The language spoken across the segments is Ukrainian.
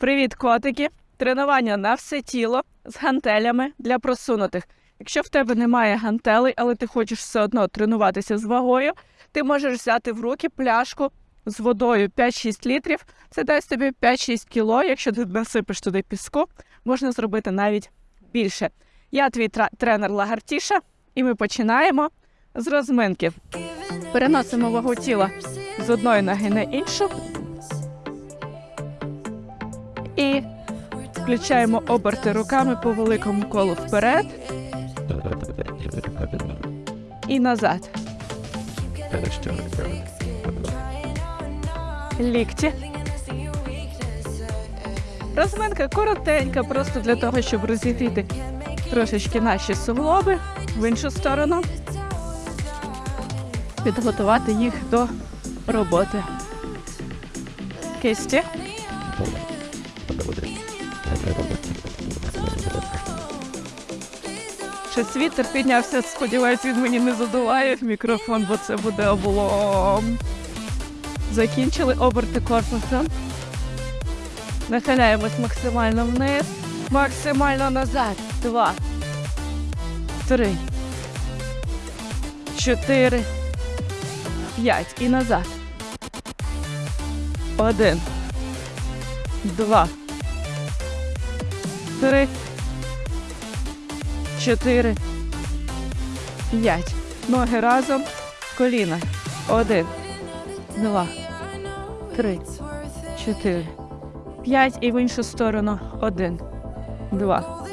Привіт, котики! Тренування на все тіло з гантелями для просунутих. Якщо в тебе немає гантелей, але ти хочеш все одно тренуватися з вагою, ти можеш взяти в руки пляшку з водою 5-6 літрів. Це дасть тобі 5-6 кіло. Якщо ти насипеш туди піску, можна зробити навіть більше. Я твій тренер Лагартіша, і ми починаємо з розминки. Переносимо вагу тіла з одної ноги на іншу. І включаємо оберти руками по великому колу вперед і назад. Лікті. Розминка коротенька, просто для того, щоб розігріти трошечки наші суглоби в іншу сторону. Підготувати їх до роботи. Кисті. Щось вітер піднявся, сподіваюсь, він мені не задуває в мікрофон, бо це буде облом. Закінчили оберти корпусом. Нахиляємось максимально вниз, максимально назад. Два. Три. Чотири. П'ять. І назад. Один. Два. Три. Чотири. П'ять. Ноги разом. Коліна. Один. Два. Три. Чотири. П'ять. І в іншу сторону. Один. Два.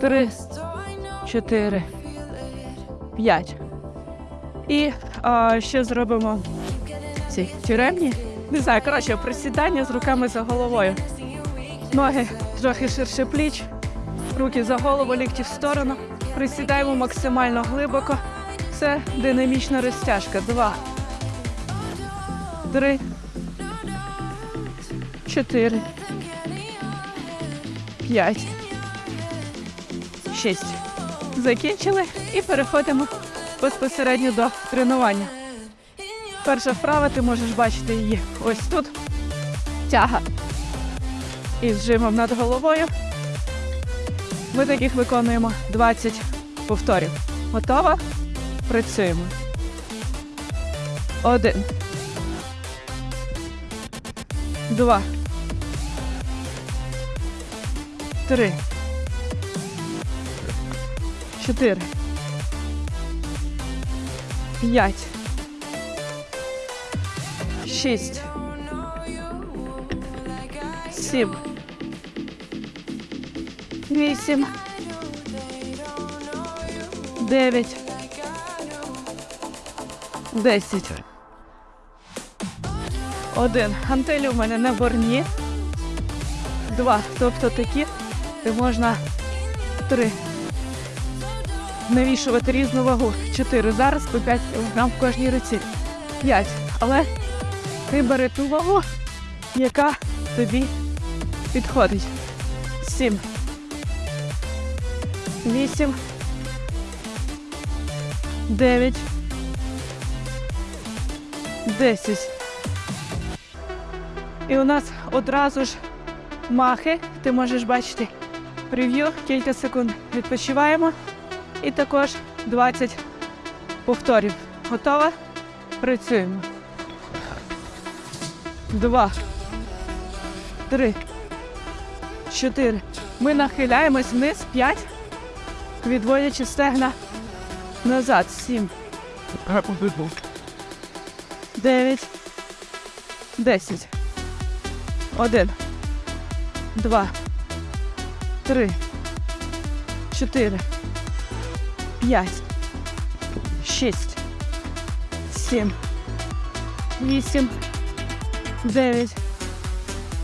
Три. Чотири. П'ять. І а, ще зробимо ці тюремні. Не знаю, коротше, присідання з руками за головою. Ноги трохи ширше пліч, руки за голову, лікті в сторону. Присідаємо максимально глибоко. Це динамічна розтяжка. Два. Три. Чотири. П'ять. Шість. Закінчили і переходимо безпосередньо до тренування. Перша вправа, ти можеш бачити її ось тут. Тяга. І з жимом над головою. Ми таких виконуємо 20 повторів. Готова? Працюємо. Один. Два. Три. Чотири. П'ять. Шість. Сім. Вісім. Дев'ять. Десять. Один. Гантелі у мене на борні. Два. Тобто такі, де можна три. Навішувати різну вагу. Чотири. Зараз по 5 кг в кожній руці. П'ять. Але ти бери ту вагу, яка тобі підходить. Сім. Вісім. Дев'ять. Десять. І у нас одразу ж махи. Ти можеш бачити прев'ю. Кілька секунд відпочиваємо. І також 20 повторів. Готова? Працюємо. Два. Три. Чотири. Ми нахиляємось вниз. П'ять. Відводячи стегна назад. Сім. Дев'ять. Десять. Один. Два. Три. Чотири. П'ять. Шість. Сім. Вісім. Дев'ять.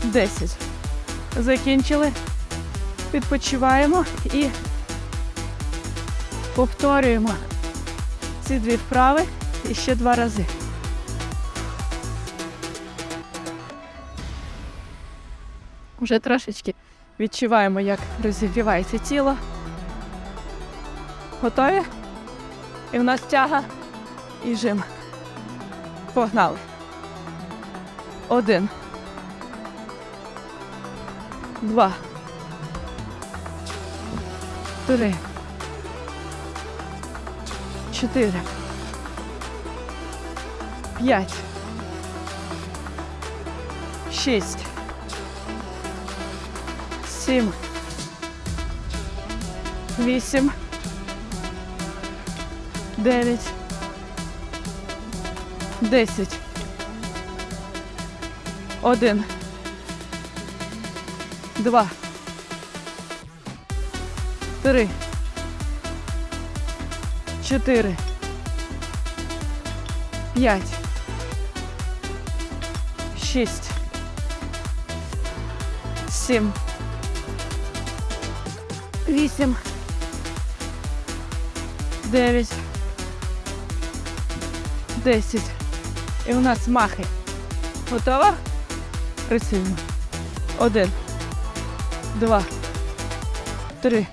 Десять. Закінчили. Відпочиваємо і повторюємо ці дві вправи і ще два рази. Вже трошечки відчуваємо, як розігрівається тіло. Готові? І в нас тяга і жим. Погнали. Один. Два, три, чотири, п'ять, шість, сім, вісім, дев'ять, десять, один, два, три, чотири, п'ять, шість, сім, вісім, дев'ять, десять. І у нас махи. Готова? Працюємо. Один, два, три,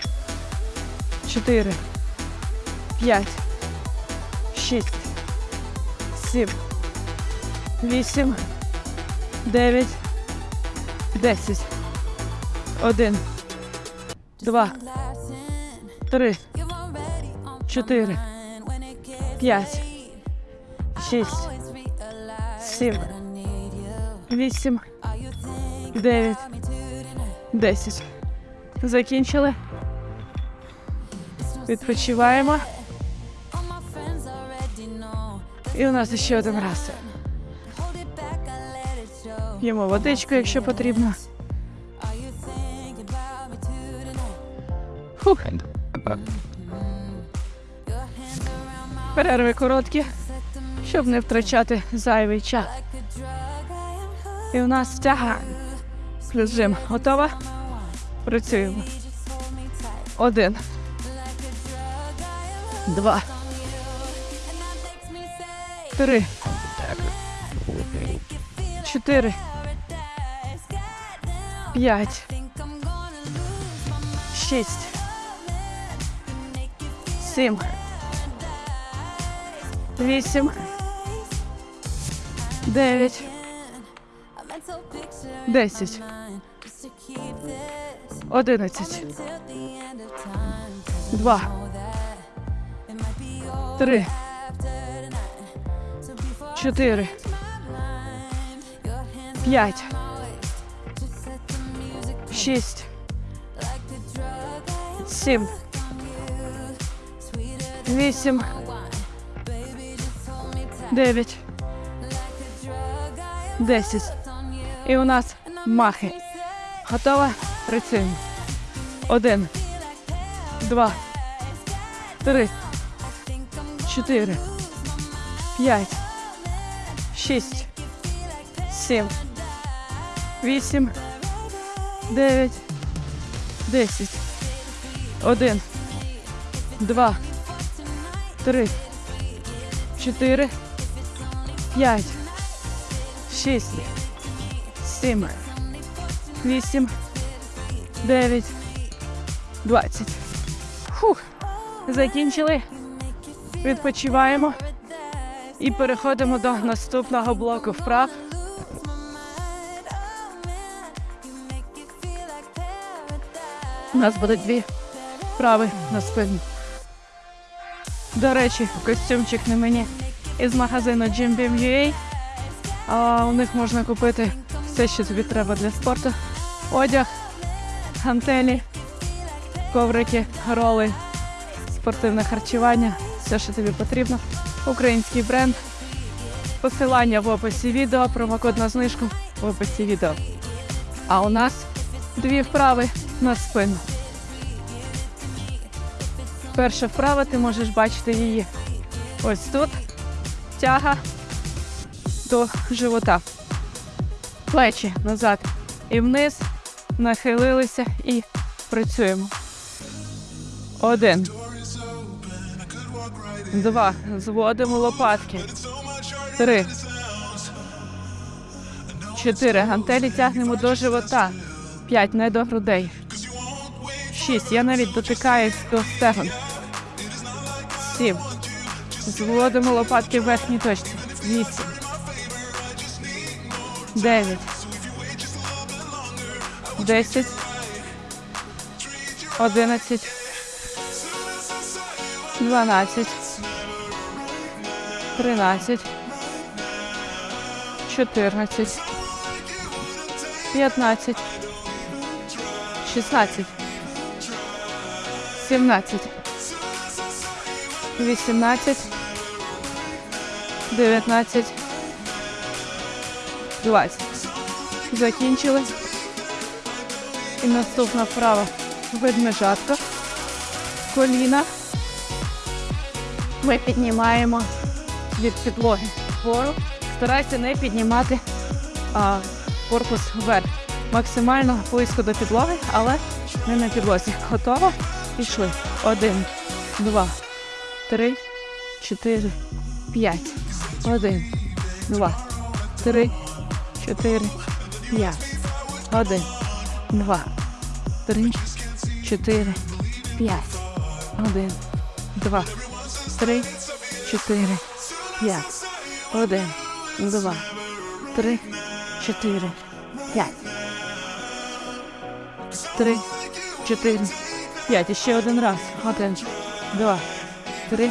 чотири, п'ять, шість, сім, вісім, дев'ять, десять. Один, два, три, чотири, п'ять, шість, сім, вісім, дев'ять, десять. Закінчили. Відпочиваємо. І у нас ще один раз. П'ємо водичку, якщо потрібно. Фух. Перерви короткі, щоб не втрачати зайвий час. І у нас тяга. Плюс. Готова? Працюємо. Один. Два. Три. Чотири. П'ять. Шість. Сім. Вісім. Дев'ять. Десять. Одинадцять. Два. Три. Чотири. П'ять. Шість. Сім. Вісім. Дев'ять. Десять. І у нас махи. Готова? Працюємо. Один. Два. Три. Чотири. П'ять. Шість. Сім. Вісім. Дев'ять. Десять. Один. Два. Три. Чотири. П'ять. Шість. Сім. Вісім. Дев'ять. Двадцять. Фух. Закінчили. Відпочиваємо. І переходимо до наступного блоку вправ. У нас буде дві вправи на спину. До речі, костюмчик на мені із магазину Jim Beam UA. А у них можна купити все, що тобі треба для спорту. Одяг, гантелі, коврики, роли, спортивне харчування, все, що тобі потрібно. Український бренд. Посилання в описі відео, промокод на знижку в описі відео. А у нас дві вправи на спину. Перша вправа, ти можеш бачити її ось тут. Тяга до живота. Плечі назад і вниз. Нахилилися і працюємо. Один. Два. Зводимо лопатки. Три. Чотири. Гантелі тягнемо до живота. П'ять. Не до грудей. Шість. Я навіть дотикаюсь до стегон. Сім. Зводимо лопатки в верхній точці. Вісім. Дев'ять. Десять, одинадцять, дванадцять, тринадцять, чотирнадцять, п'ятнадцять, шістнадцять, сімнадцять, вісімнадцять, дев'ятнадцять, двадцять. Закінчили. І наступна вправа ведмежатка. Коліна. Ми піднімаємо від підлоги вгору. Старайся не піднімати а, корпус вверх. Максимально близько до підлоги, але не на підлозі. Готово? Пішли. Один, два, три, чотири, п'ять. Один, два, три, чотири, п'ять. Один, два, три, чотири, п'ять. Один, два, три, чотири, п'ять. Один, два, три, чотири, п'ять. Три, чотири, п'ять. І ще один раз. Один, два, три,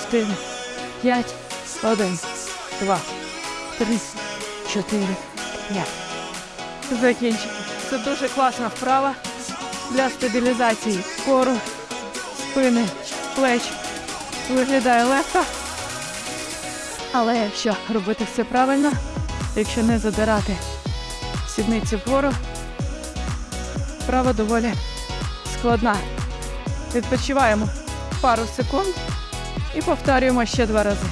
чотири, п'ять. Один, два, три, чотири, п'ять. Закінчили. Це дуже класна вправа для стабілізації кору, спини, плеч. Виглядає легко. Але якщо робити все правильно, якщо не задирати сідниці вгору, вправа доволі складна. Відпочиваємо пару секунд і повторюємо ще два рази.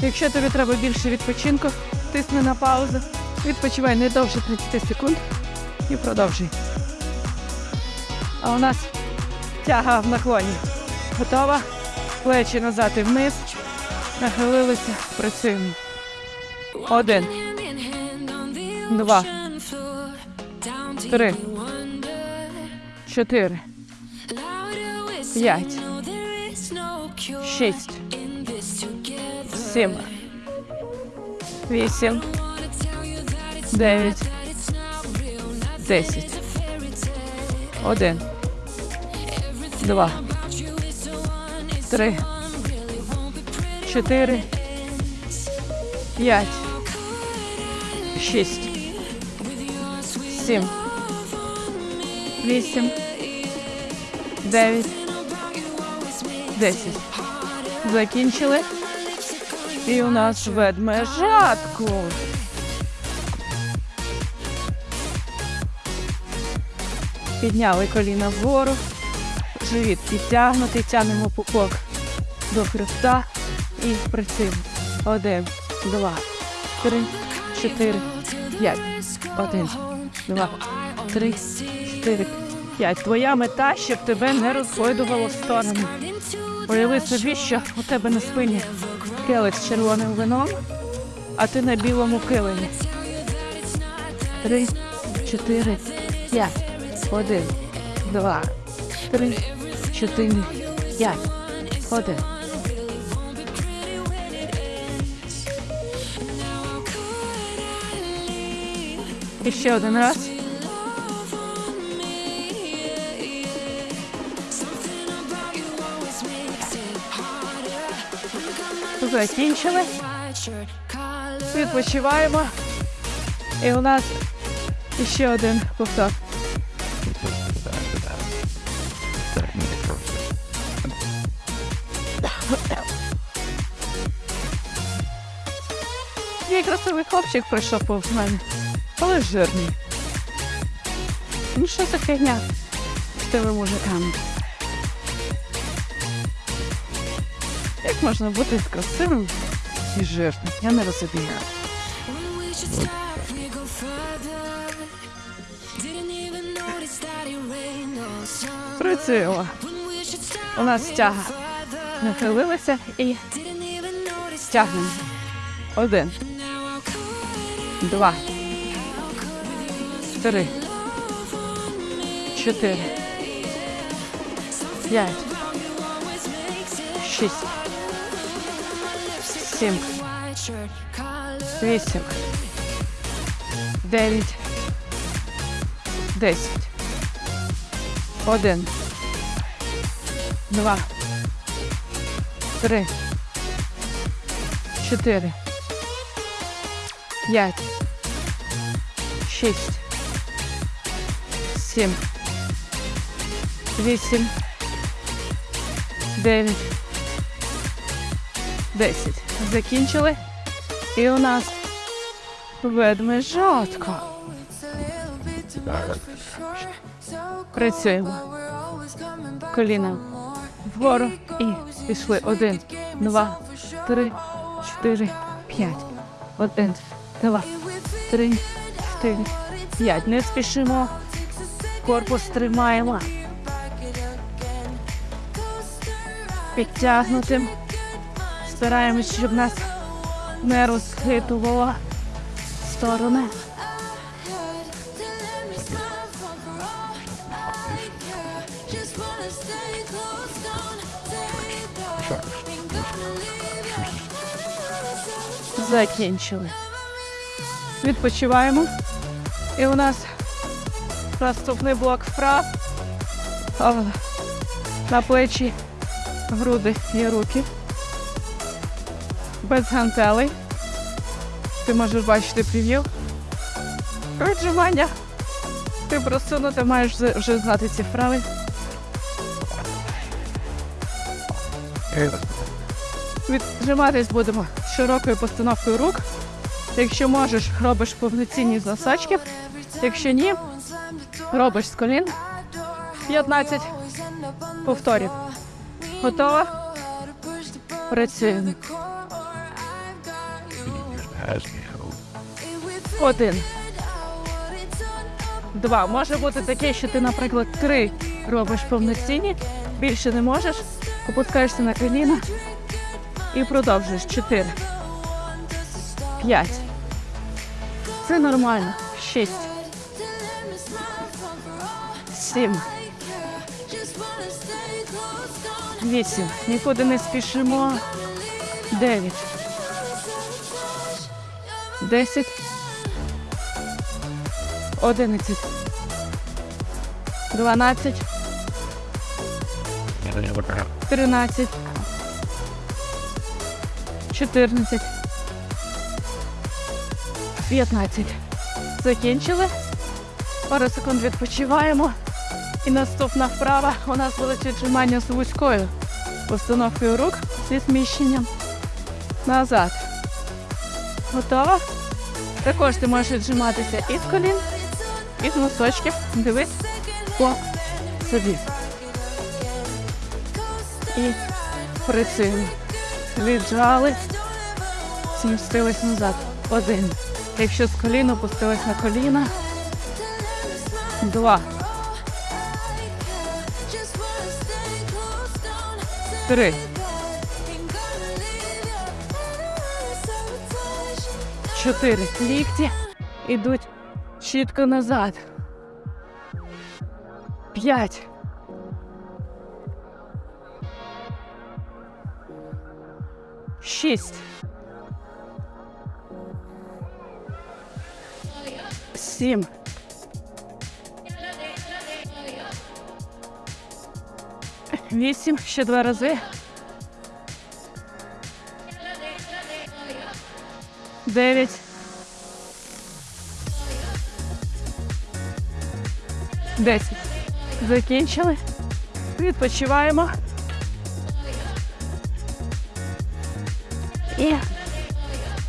Якщо тобі треба більше відпочинку, тисни на паузу, відпочивай не довше 30 секунд і продовжуй. А у нас тяга в наклоні. Готова? Плечі назад і вниз. Нахилилися, працюємо. Один, два, три, чотири, п'ять, шість, сім, вісім, дев'ять, десять. Один, два, три, чотири, п'ять, шість, сім, вісім, дев'ять, десять. Закінчили. І у нас ведмежатку. Підняли коліна вгору, живіт підтягнутий, тягнемо пупок до хребта і працюємо. Один, два, три, чотири, п'ять. Один, два, три, чотири, п'ять. Твоя мета, щоб тебе не розгойдувало в сторону. Уяви собі, що у тебе на спині келих з червоним вином, а ти на білому килимі. Три, чотири, п'ять. Один, два, три, чотири, п'ять. Один. І ще один раз. Закінчили. Відпочиваємо. І у нас ще один повтор. Красивий хлопчик прийшов повз мене, але жирний. Ну що за фігня з тими мужиками? Як можна бути красивим і жирним? Я не розумію. Працюємо. У нас тяга. Нахилилися і тягнемо. Один. Два. Три. Чотири. П'ять. Шість. Сім. Вісім. Дев'ять. Десять. Один. Два. Три. Чотири. П'ять. Шість. Сім. Вісім. Дев'ять. Десять. Закінчили. І у нас ведмежатка. Працюємо. Коліна вгору і пішли. Один, два, три, чотири, п'ять. Один, два, три, чотири, п'ять. Не спішимо. Корпус тримаємо. Підтягнутим. Стараємось, щоб нас не розхитувало сторони. Закінчили. Відпочиваємо. І у нас наступний блок вправ. На плечі, груди і руки. Без гантелей. Ти можеш бачити прев'ю. Віджимання. Ти просунути, маєш вже- вже знати ці вправи. Віджиматись будемо широкою постановкою рук. Якщо можеш, робиш повноцінні засачки. Якщо ні, робиш з колін 15 повторів. Готова? Працюємо. Один. Два. Може бути таке, що ти, наприклад, три робиш повноцінні, більше не можеш, опускаєшся на коліна і продовжуєш. Чотири. П'ять. Це нормально. Шість. Сім. Вісім. Нікуди не спішимо. Дев'ять. Десять. Одинадцять. Дванадцять. Тринадцять. Чотирнадцять. П'ятнадцять. Закінчили. Пару секунд відпочиваємо. І наступна вправа у нас буде віджимання з вузькою постановкою рук зі зміщенням назад. Готова? Також ти можеш віджиматися і з колін, і з носочків. Дивись по собі. І працюємо. Віджали, змістились назад. Один. Якщо з колін опустились на коліна. Два. Три. Чотири. Лікті ідуть чітко назад. П'ять. Шість. Сім. Вісім. Ще два рази. Дев'ять. Десять. Закінчили. Відпочиваємо. І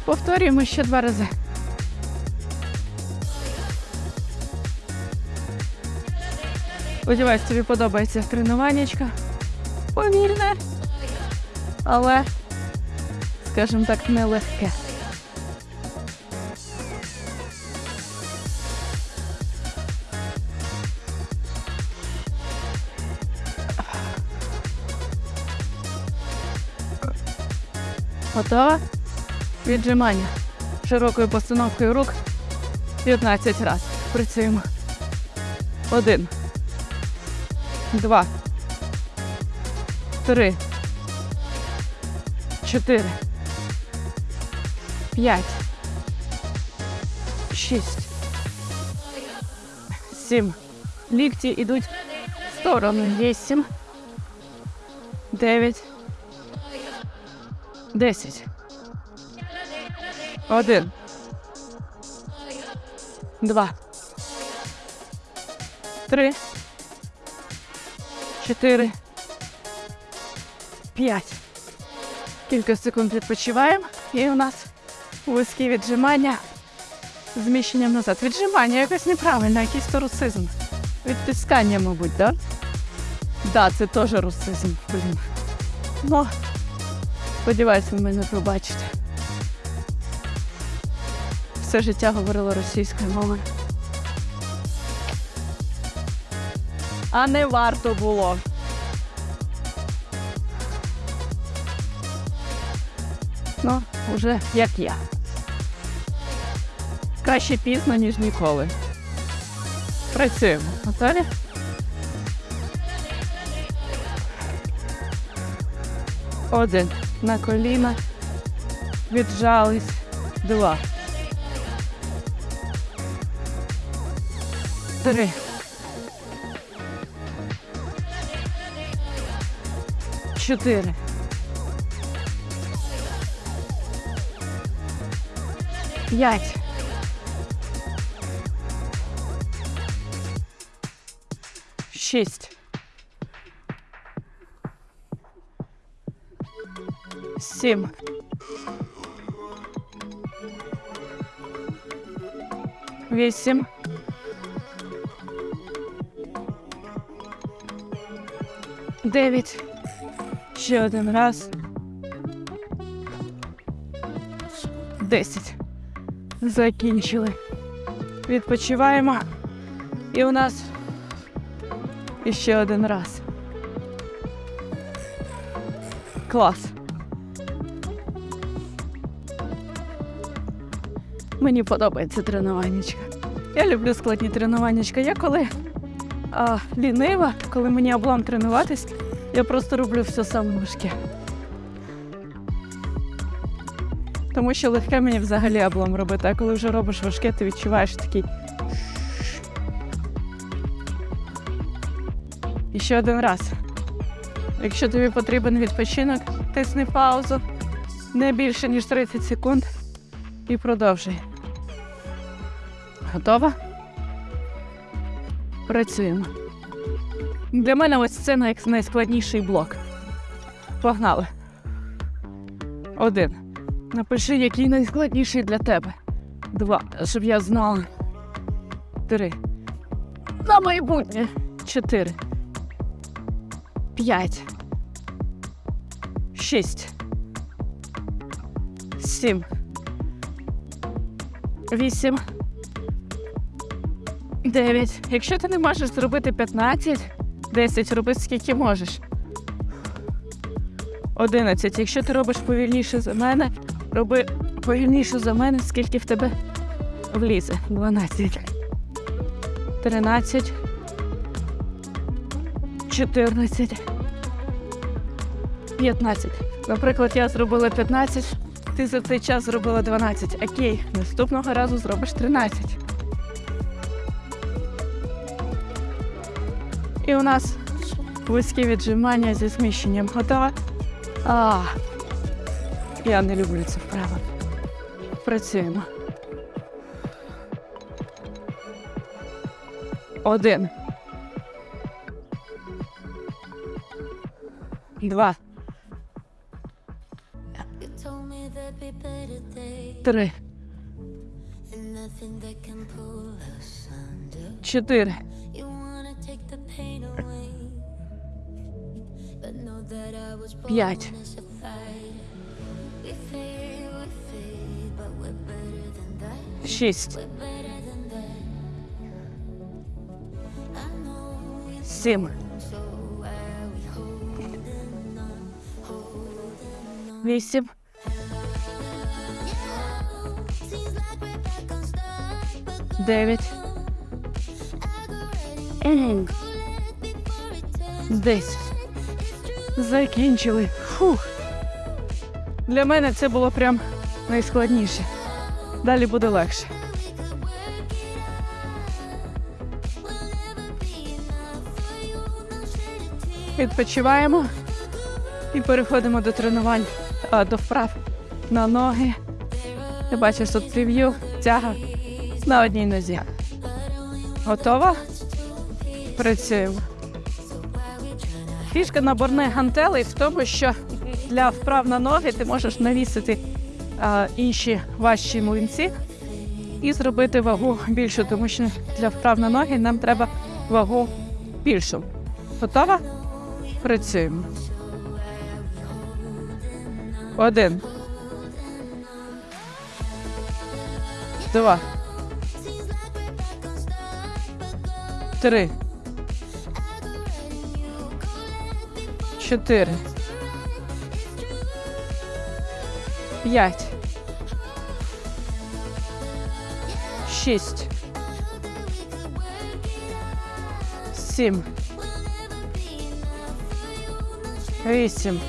повторюємо ще два рази. Сподіваюсь, тобі подобається тренуваннячка. Повільне, але, скажімо так, нелегке. Готова? Віджимання. Широкою постановкою рук 15 разів. Працюємо. Один. Два. Три. Чотири. П'ять. Шість. Сім. Лікті йдуть в сторону. Вісім. Дев'ять. Десять. Один. Два. Три. Чотири. П'ять. Кілька секунд відпочиваємо. І у нас вузькі віджимання зміщенням назад. Віджимання якось неправильно, якийсь то русизм. Відтискання, мабуть, так? Да? Да, це теж русизм, блін. Ну, сподіваюся, ви мене пробачите. Все життя говорила російською мовою. А не варто було. Ну, уже як я. Краще пізно, ніж ніколи. Працюємо. Готові? Один. На коліна. Віджались. Два. Три. Чотири. П'ять. Шість. Сім. Вісім. Дев'ять. Ще один раз. Десять. Закінчили. Відпочиваємо. І у нас іще один раз. Клас. Мені подобається тренуваннячка. Я люблю складні тренуваннячка. Я коли а, лінива, коли мені облам тренуватись, я просто роблю все саме важке. Тому що легке мені взагалі облом робити, а коли вже робиш важке, ти відчуваєш такий. І ще один раз. Якщо тобі потрібен відпочинок, тисни паузу не більше, ніж 30 секунд і продовжуй. Готова? Працюємо. Для мене ось це найскладніший блок. Погнали. Один. Напиши, який найскладніший для тебе. Два. Щоб я знала. Три. На майбутнє. Чотири. П'ять. Шість. Сім. Вісім. Дев'ять. Якщо ти не можеш зробити 15, 10, роби скільки можеш. 11. Якщо ти робиш повільніше за мене, роби повільніше за мене, скільки в тебе влізе. 12. 13. 14. 15. Наприклад, я зробила 15, ти за цей час зробила 12. Окей, наступного разу зробиш 13. І у нас вузькі віджимання зі зміщенням. Готова? А, я не люблю це вправо. Працюємо. Один. Два. Три. Чотири. back on start, but Дев'ять. Десять. закінчили. Фух. Для мене це було прям найскладніше. Далі буде легше. Відпочиваємо і переходимо до тренувань, а, до вправ на ноги. Ти бачиш тут прев'ю, тяга на одній нозі. Готова? Працюємо. Фішка наборних гантелей в тому, що для вправ на ноги ти можеш навісити а, інші важчі млинці і зробити вагу більшу, тому що для вправ на ноги нам треба вагу більшу. Готова? Працюємо. Один. Два. Три. Чотири. П'ять. Шість. Сім. Вісім.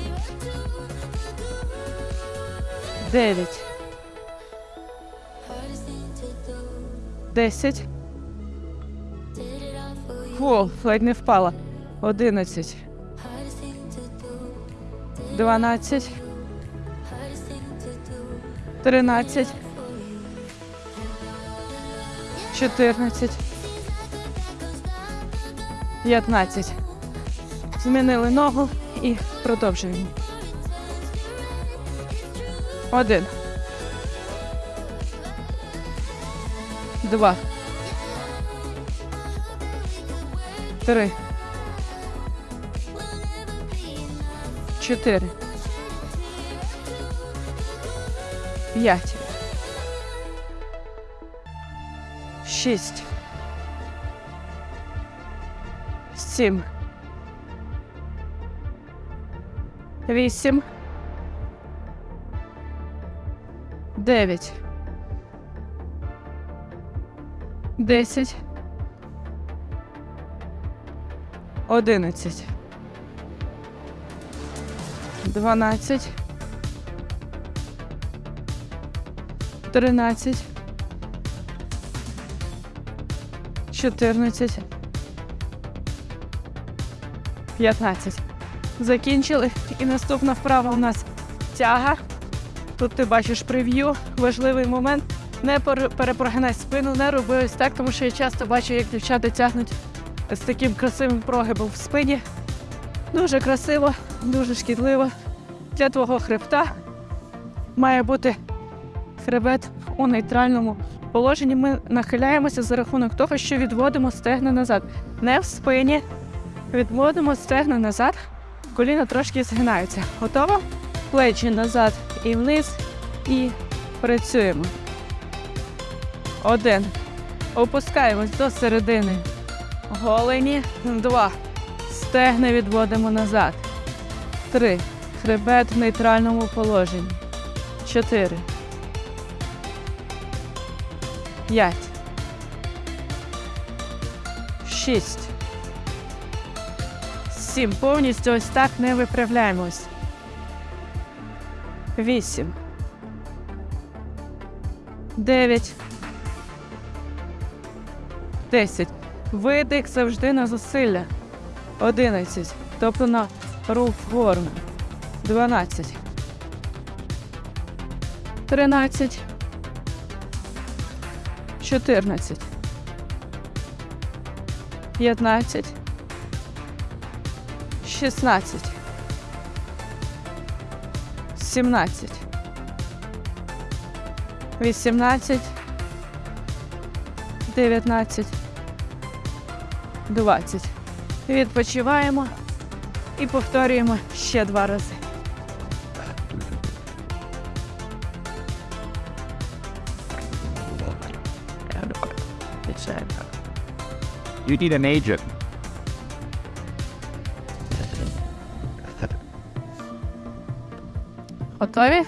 Дев'ять. Десять. Фу, ледь не впала. Одинадцять. Дванадцять. Тринадцять. Чотирнадцять. П'ятнадцять. Змінили ногу і продовжуємо. Один. Два. Три. Чотири. П'ять. Шість. Сім. Вісім. Дев'ять. Десять. Одинадцять. Дванадцять. Тринадцять. Чотирнадцять. П'ятнадцять. Закінчили. І наступна вправа у нас тяга. Тут ти бачиш прев'ю. Важливий момент. Не пере- перепрогинай спину, не роби ось так, тому що я часто бачу, як дівчата тягнуть з таким красивим прогибом в спині. Дуже красиво, дуже шкідливо. Для твого хребта має бути хребет у нейтральному положенні. Ми нахиляємося за рахунок того, що відводимо стегна назад. Не в спині. Відводимо стегна назад, коліна трошки згинаються. Готово? Плечі назад і вниз. І працюємо. Один. Опускаємось до середини. Голені. Два. Стегни відводимо назад. Три. Хребет в нейтральному положенні. Чотири. П'ять. Шість. Сім. Повністю ось так не виправляємось. Вісім. Дев'ять. Десять. Видих завжди на зусилля. Одинадцять. Тобто на рух вгору. Дванадцять. Тринадцять. Чотирнадцять. П'ятнадцять. Шістнадцять. Сімнадцять. Вісімнадцять. Дев'ятнадцять. Двадцять. Відпочиваємо і повторюємо ще два рази. You need an agent. Готові?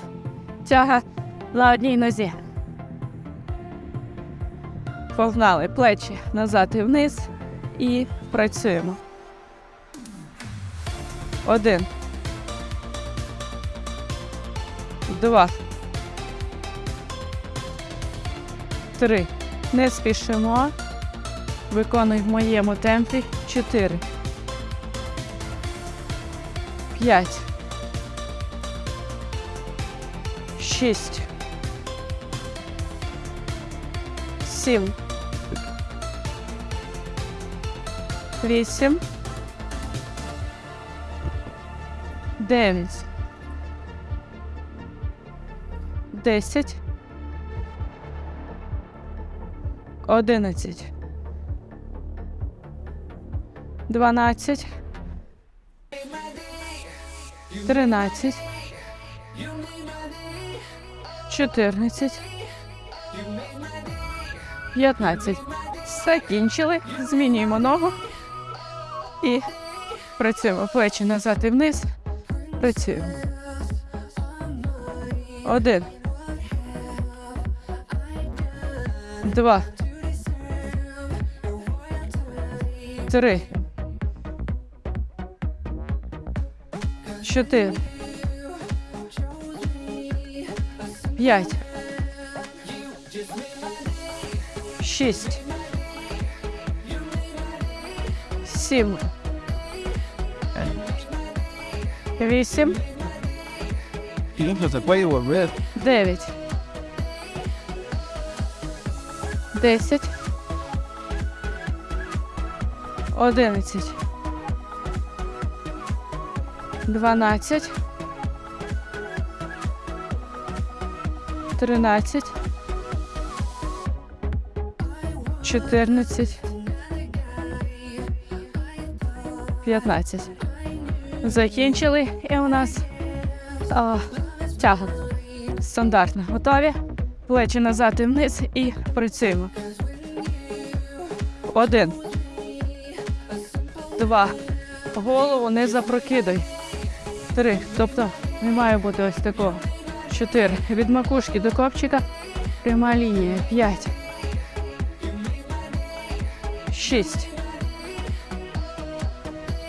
Тяга на одній нозі. Погнали плечі назад і вниз і працюємо. Один. Два. Три. Не спішимо. Виконуй в моєму темпі. Чотири. П'ять. Шість. Сім. Вісім. Дев'ять. Десять. Одинадцять. Дванадцять. Тринадцять. Чотирнадцять. П'ятнадцять. Закінчили. Змінюємо ногу. І працюємо плечі назад і вниз. Працюємо. Один. Два. Три. Чотири. П'ять. Шість. Сім. Вісім. Дев'ять. Десять. Одинадцять. Дванадцять. Тринадцять. Чотирнадцять. П'ятнадцять. Закінчили. І у нас а, тяга. Стандартно. Готові? Плечі назад і вниз і працюємо. Один. Два. Голову не запрокидай. Три. Тобто не має бути ось такого. Чотири. Від макушки до копчика. Пряма лінія. П'ять. Шість.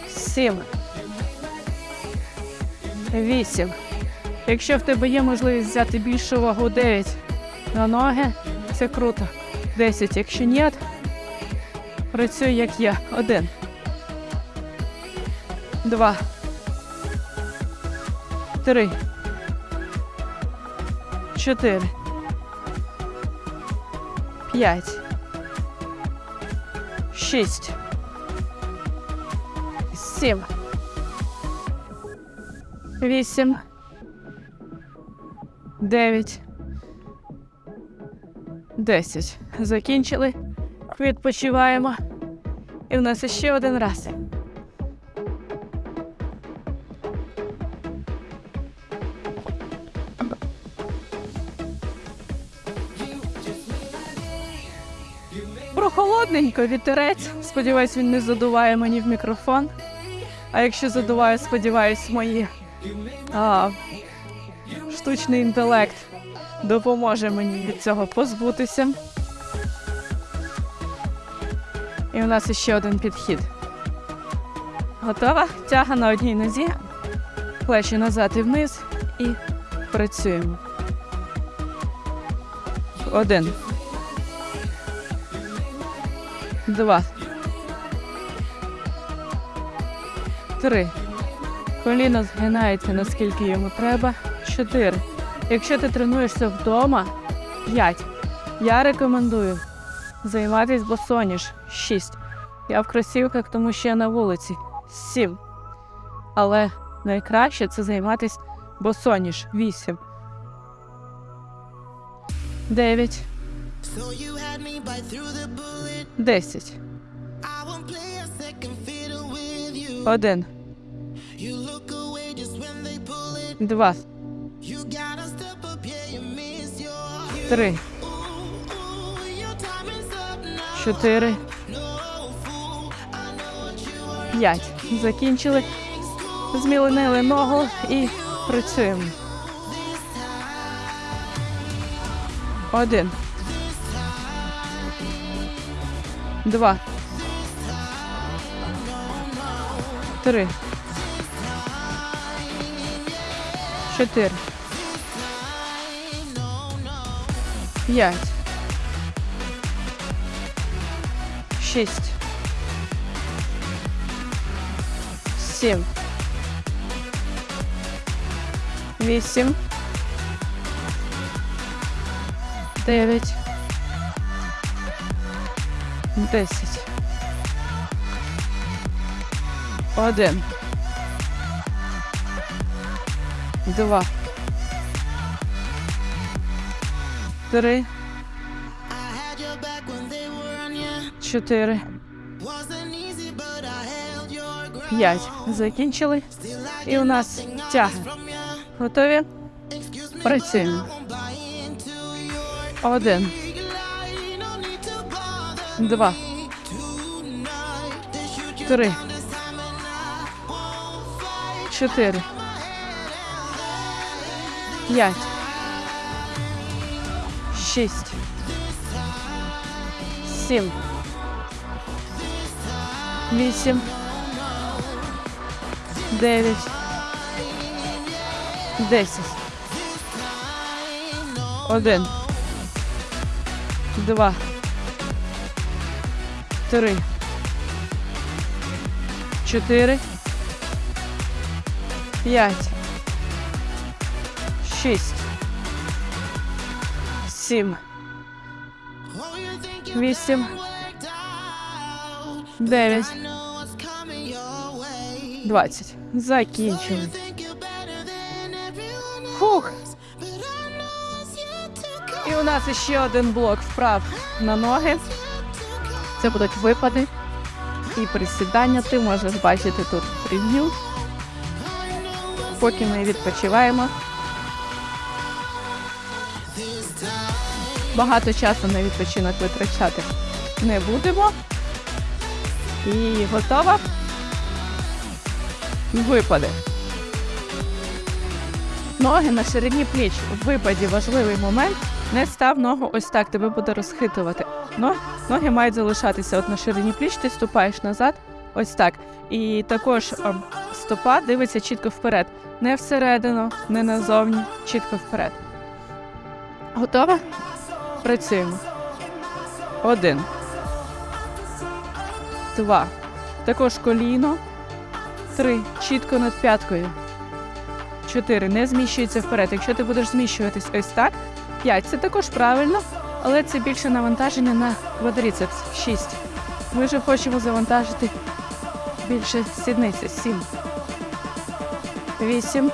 Сім. Вісім. Якщо в тебе є можливість взяти більшу вагу 9 на ноги, це круто. 10. Якщо ні, працюй як я. Один. Два. Три. Чотири. П'ять. Шість. Сім. Вісім. Дев'ять. Десять. Закінчили. Відпочиваємо. І в нас ще один раз. Прохолодненько, вітерець. Сподіваюсь, він не задуває мені в мікрофон. А якщо задуває, сподіваюсь, мої а, штучний інтелект допоможе мені від цього позбутися. І у нас ще один підхід. Готова? Тяга на одній нозі, плечі назад і вниз і працюємо. Один. Два. Три. Коліно згинається наскільки йому треба. Чотири. Якщо ти тренуєшся вдома, п'ять. Я рекомендую займатися босоніж. Шість. Я в кросівках, тому що я на вулиці. Сім. Але найкраще це займатися босоніж. Вісім. Дев'ять. So you had me bite through the bullet. Десять. Один. Два. Три. Чотири. П'ять. Закінчили. Зміленили ногу і працюємо. Один. Два. Три. Чотири. П'ять. Шість. Сім. вісім, дев'ять, Десять. Один. Два. Три, чотири, п'ять. Закінчили. І у нас тяги. Готові? Працюємо. Один, два, me tonight. They shoot you три, down this time and I won't fight. чотири, п'ять, шість, сім, вісім, дев'ять, десять. Один, два, три, чотири, п'ять, шість, сім, Oh, вісім, дев'ять, двадцять. Закінчили. Фух. І у нас ще один блок вправ на ноги. Це будуть випади і присідання. Ти можеш бачити тут прев'ю. Поки ми відпочиваємо. Багато часу на відпочинок витрачати не будемо. І готова. Випади. Ноги на ширині пліч. В випаді важливий момент. Не став ногу ось так, тебе буде розхитувати. Но, ноги мають залишатися от на ширині пліч, ти ступаєш назад, ось так. І також ем, стопа дивиться чітко вперед. Не всередину, не назовні, чітко вперед. Готова? Працюємо. Один. Два. Також коліно. Три. Чітко над п'яткою. 4. Не зміщується вперед. Якщо ти будеш зміщуватись ось так, 5. Це також правильно, але це більше навантаження на квадріцепс. 6. Ми вже хочемо завантажити більше сідниці. 7. 8.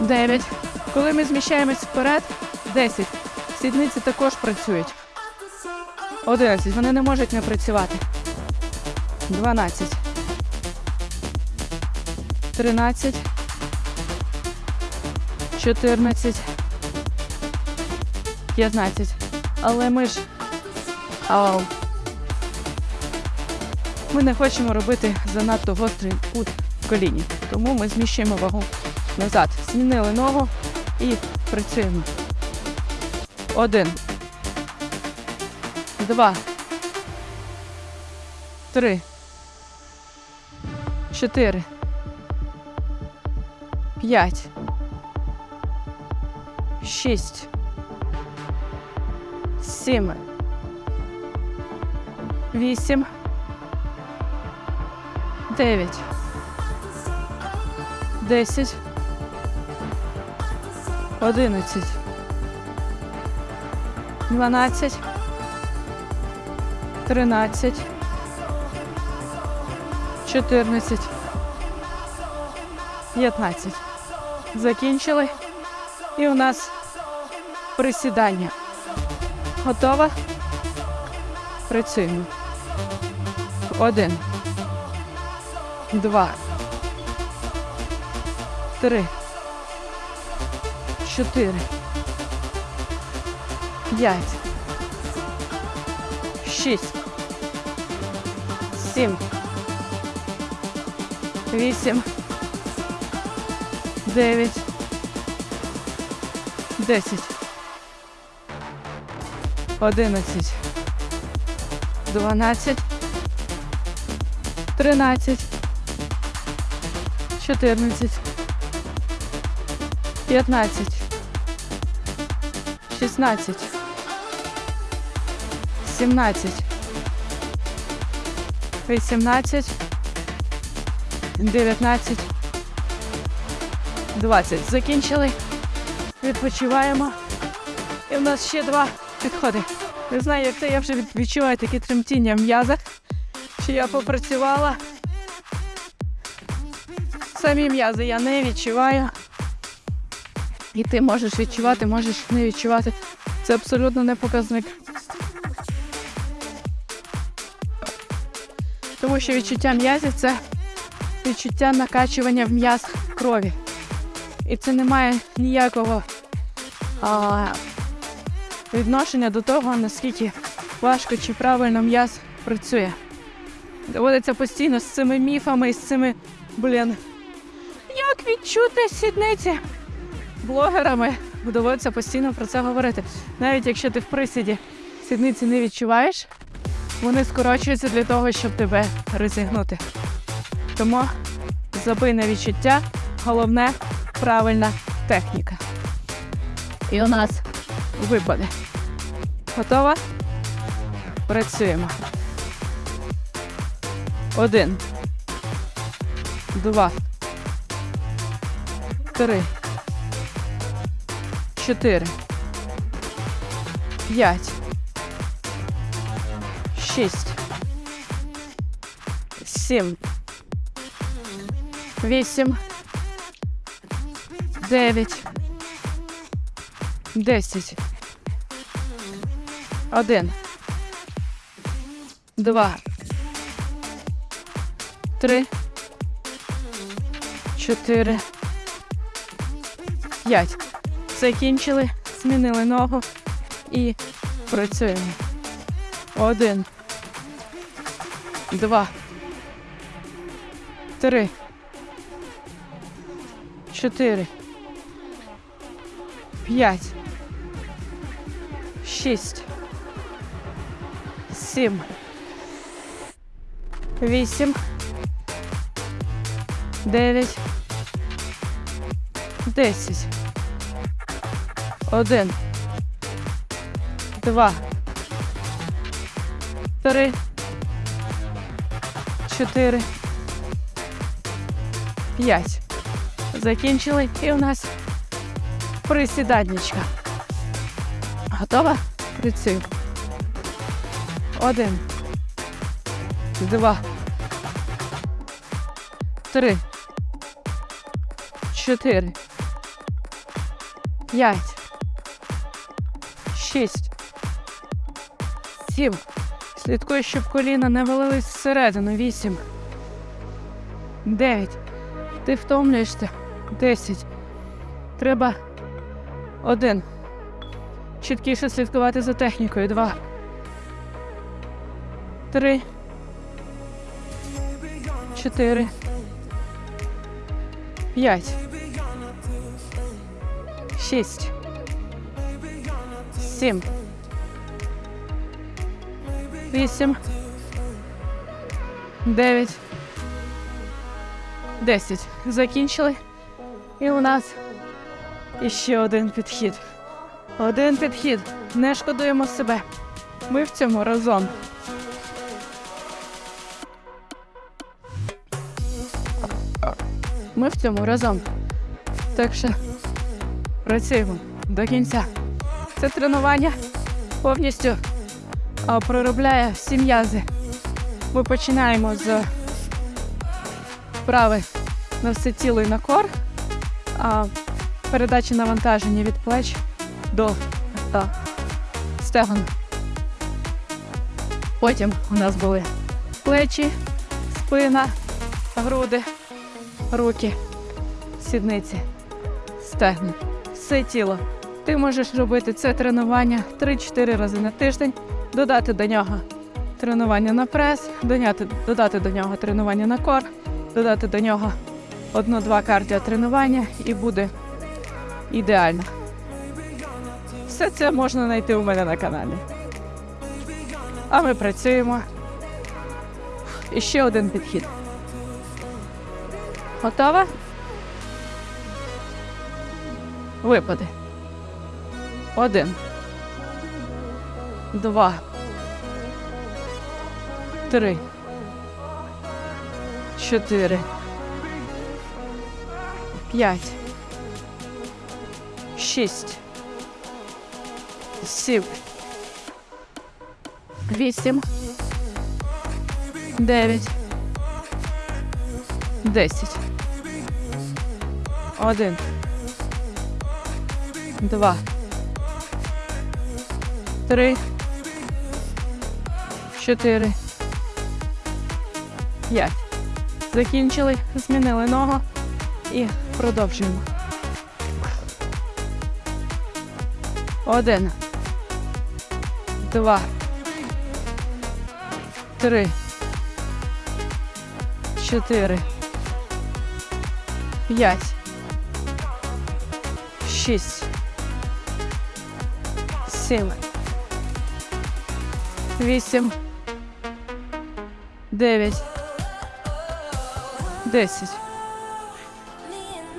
9. Коли ми зміщаємось вперед, 10. Сідниці також працюють. 11. Вони не можуть не працювати. 12. 13. 14, 15. Але ми ж. Ау. Ми не хочемо робити занадто гострий кут в коліні. Тому ми зміщуємо вагу назад. Змінили ногу і працюємо. Один. Два. Три. Чотири. П'ять шість, сім, вісім, дев'ять, десять, одинадцять, дванадцять, тринадцять, чотирнадцять, п'ятнадцять. Закінчили. І у нас присідання. Готова? Працюємо. Один. Два. Три. Чотири. П'ять. Шість. Сім. Вісім. Дев'ять. Десять. Одинадцять. Дванадцять. Тринадцять. Чотирнадцять. П'ятнадцять. Шістнадцять. Сімнадцять. Вісімнадцять. Дев'ятнадцять. 20. Закінчили. Відпочиваємо. І в нас ще два підходи. Не знаю, як це я вже відчуваю такі тремтіння в м'язах. Чи я попрацювала. Самі м'язи я не відчуваю. І ти можеш відчувати, можеш не відчувати. Це абсолютно не показник. Тому що відчуття м'язів це відчуття накачування в м'яз крові. І це не має ніякого а, відношення до того, наскільки важко чи правильно м'яз працює. Доводиться постійно з цими міфами і з цими, блін, як відчути сідниці блогерами. Доводиться постійно про це говорити. Навіть якщо ти в присіді сідниці не відчуваєш, вони скорочуються для того, щоб тебе розігнути. Тому забий на відчуття, головне правильна техніка. І у нас випаде. Готова? Працюємо. Один. Два. Три. Чотири. П'ять. Шість. Сім. Вісім. Дев'ять. Десять. Один. Два. Три. Чотири. П'ять. Закінчили. Змінили ногу. І працюємо. Один. Два. Три. Чотири. П'ять. Шість. Сім. Вісім. Дев'ять. Десять. Один. Два. Три. Чотири. П'ять. Закінчили. І у нас присідання. Готова? Працюємо. Один. Два. Три. Чотири. П'ять. Шість. Сім. Слідкуй, щоб коліна не валились всередину. Вісім. Дев'ять. Ти втомлюєшся. Десять. Треба один. Чіткіше слідкувати за технікою. Два. Три. Чотири. П'ять. Шість. Сім. Вісім. Дев'ять. Десять. Закінчили. І у нас іще один підхід. Один підхід. Не шкодуємо себе. Ми в цьому разом. Ми в цьому разом. Так що працюємо до кінця. Це тренування повністю проробляє всі м'язи. Ми починаємо з вправи на все тіло і на кор, а передачі навантаження від плеч до стегон. Потім у нас були плечі, спина, груди, руки, сідниці, стегна, все тіло. Ти можеш робити це тренування 3-4 рази на тиждень, додати до нього тренування на прес, додати до нього тренування на кор, додати до нього одну-два кардіотренування і буде ідеально. Все це можна знайти у мене на каналі. А ми працюємо. І ще один підхід. Готова? Випади. Один. Два. Три. Чотири. П'ять. шість, сім, вісім, дев'ять, десять. Один. Два. Три. Чотири. П'ять. Закінчили, змінили ногу і продовжуємо. Один. Два. Три. Чотири. П'ять. Шість. Сім. Вісім. Дев'ять. Десять.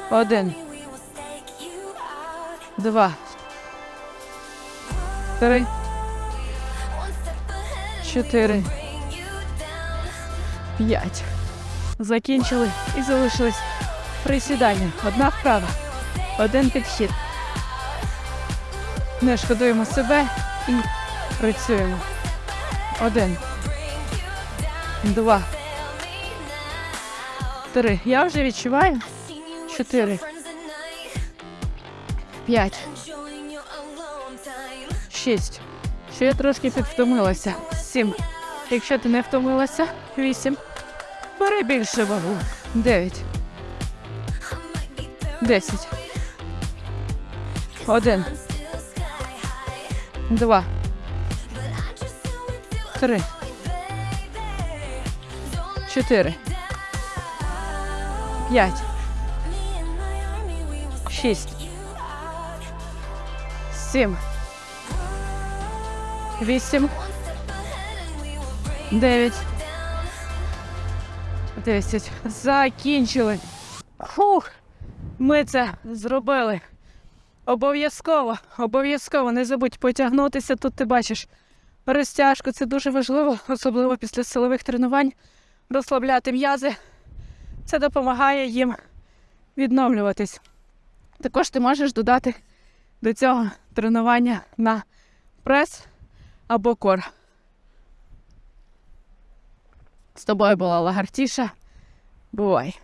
Один. Два. Три. Чотири. П'ять. Закінчили і залишились присідання. Одна вправа. Один підхід. Не шкодуємо себе і працюємо. Один. Два. Три. Я вже відчуваю. Чотири. П'ять. Шість. Ще я трошки підвтомилася. Сім. Якщо ти не втомилася, вісім. Бери більше вагу. Дев'ять. Десять. Один. Два. Три. Чотири. П'ять. Шість. Сім. Вісім. Дев'ять. Десять. Закінчили. Фух. Ми це зробили. Обов'язково, обов'язково не забудь потягнутися. Тут ти бачиш розтяжку. Це дуже важливо, особливо після силових тренувань. Розслабляти м'язи. Це допомагає їм відновлюватись. Також ти можеш додати до цього тренування на прес або кор. З тобою була лагартіша. Бувай!